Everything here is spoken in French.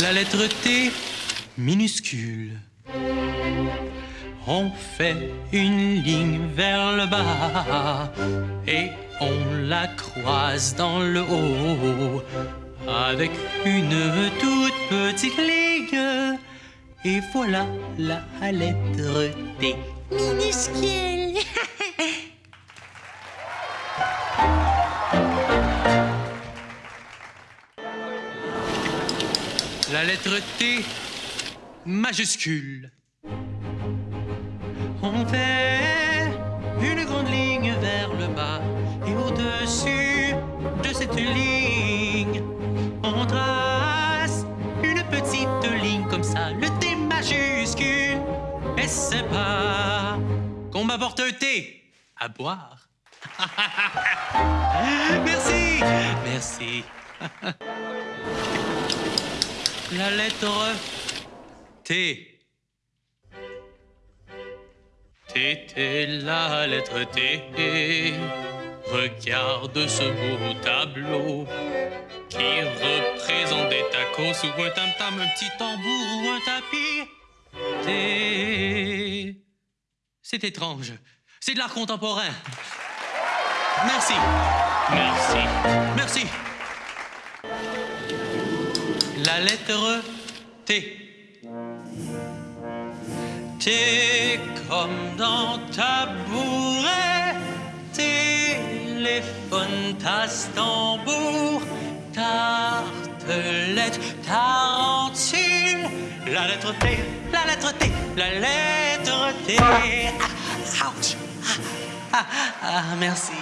La lettre T minuscule. On fait une ligne vers le bas et on la croise dans le haut avec une toute petite ligne. Et voilà la lettre T minuscule. La lettre T majuscule. On fait une grande ligne vers le bas et au-dessus de cette ligne, on trace une petite ligne comme ça, le T majuscule. Et c'est pas qu'on m'apporte un thé à boire. Merci, merci. La lettre T. T, T, la lettre T. Regarde ce beau tableau qui représente des tacos ou un tam-tam, un petit tambour ou un tapis. T. C'est étrange. C'est de l'art contemporain. Merci. Merci. Merci. La lettre T. T comme dans tabouret, téléphone, tasse, tambour, tartelette, tarentule. La lettre T, la lettre T, la lettre T. Ah, ouch. Ah, ah, ah, merci.